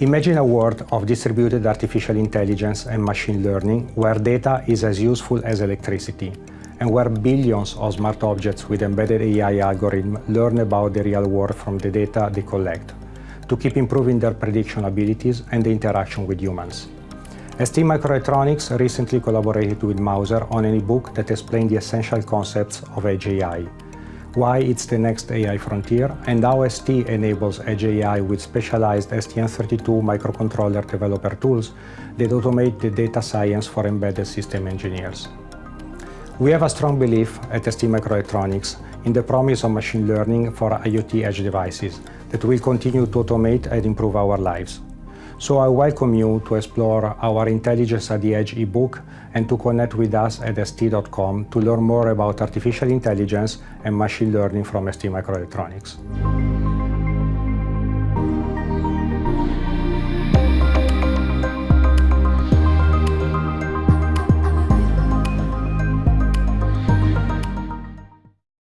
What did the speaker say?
Imagine a world of distributed artificial intelligence and machine learning where data is as useful as electricity and where billions of smart objects with embedded AI algorithms learn about the real world from the data they collect to keep improving their prediction abilities and the interaction with humans. ST Microelectronics recently collaborated with Mouser on an e-book that explained the essential concepts of Edge AI, why it's the next AI frontier, and how ST enables Edge AI with specialized STM32 microcontroller developer tools that automate the data science for embedded system engineers. We have a strong belief at ST Microelectronics in the promise of machine learning for IoT edge devices that will continue to automate and improve our lives. So I welcome you to explore our Intelligence at the Edge ebook and to connect with us at st.com to learn more about artificial intelligence and machine learning from ST Microelectronics.